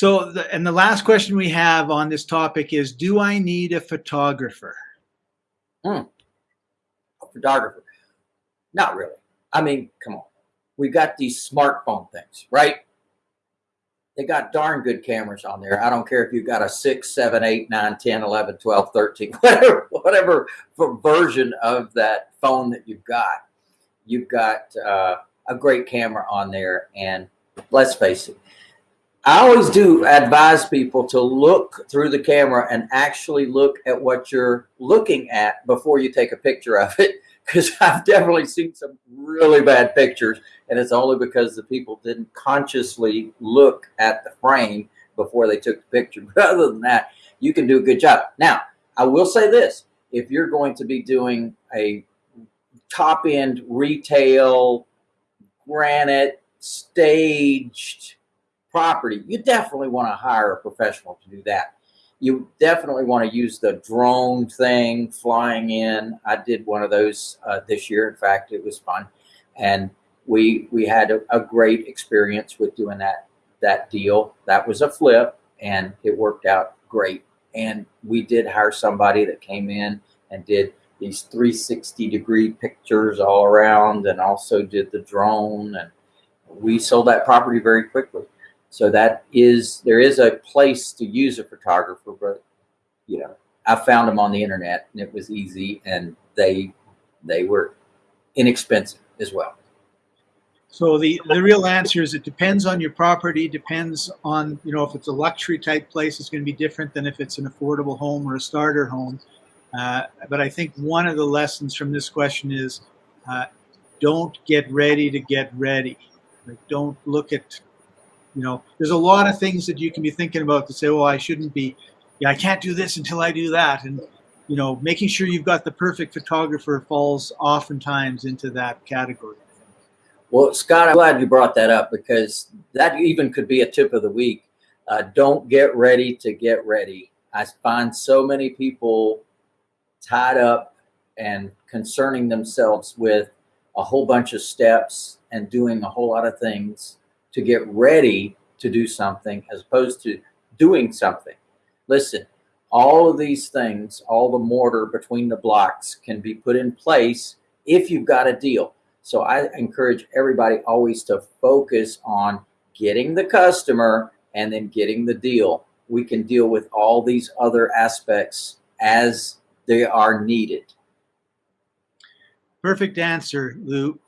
So, the, and the last question we have on this topic is Do I need a photographer? Hmm. A photographer. Not really. I mean, come on. We got these smartphone things, right? They got darn good cameras on there. I don't care if you've got a 6, 7, 8, 9, 10, 11, 12, 13, whatever, whatever version of that phone that you've got. You've got uh, a great camera on there. And let's face it, I always do advise people to look through the camera and actually look at what you're looking at before you take a picture of it. Because I've definitely seen some really bad pictures, and it's only because the people didn't consciously look at the frame before they took the picture. But other than that, you can do a good job. Now, I will say this if you're going to be doing a top end retail, granite, staged, property, you definitely want to hire a professional to do that. You definitely want to use the drone thing flying in. I did one of those uh, this year. In fact, it was fun, and we we had a, a great experience with doing that that deal. That was a flip, and it worked out great. And we did hire somebody that came in and did these 360 degree pictures all around, and also did the drone. And we sold that property very quickly. So that is, there is a place to use a photographer, but you know, I found them on the internet and it was easy and they, they were inexpensive as well. So the, the real answer is it depends on your property, depends on, you know, if it's a luxury type place, it's going to be different than if it's an affordable home or a starter home. Uh, but I think one of the lessons from this question is uh, don't get ready to get ready. Like, don't look at you know, there's a lot of things that you can be thinking about to say, well, I shouldn't be, yeah, I can't do this until I do that. And, you know, making sure you've got the perfect photographer falls oftentimes into that category. Well, Scott, I'm glad you brought that up because that even could be a tip of the week. Uh, don't get ready to get ready. I find so many people tied up and concerning themselves with a whole bunch of steps and doing a whole lot of things to get ready to do something as opposed to doing something. Listen, all of these things, all the mortar between the blocks can be put in place if you've got a deal. So I encourage everybody always to focus on getting the customer and then getting the deal. We can deal with all these other aspects as they are needed. Perfect answer, Lou.